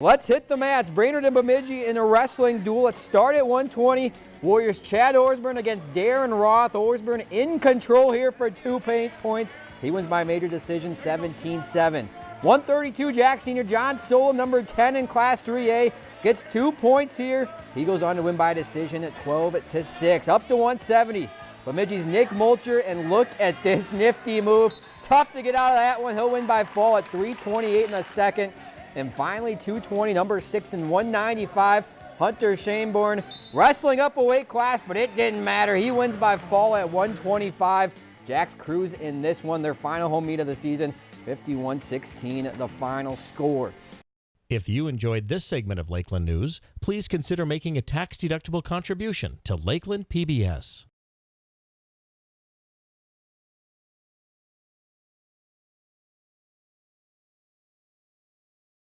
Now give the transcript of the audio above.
Let's hit the mats. Brainerd and Bemidji in a wrestling duel. Let's start at 120. Warriors Chad Orsburn against Darren Roth. Orsburn in control here for two paint points. He wins by major decision 17-7. 132 Jack Senior John Solom, number 10 in Class 3A, gets two points here. He goes on to win by decision at 12 to 6. Up to 170. Bemidji's Nick Mulcher, and look at this nifty move. Tough to get out of that one. He'll win by fall at 328 in the second. And finally, 220, number six and 195. Hunter Shaneborn wrestling up a weight class, but it didn't matter. He wins by fall at 125. Jacks cruise in this one, their final home meet of the season, 51-16, the final score. If you enjoyed this segment of Lakeland News, please consider making a tax-deductible contribution to Lakeland PBS.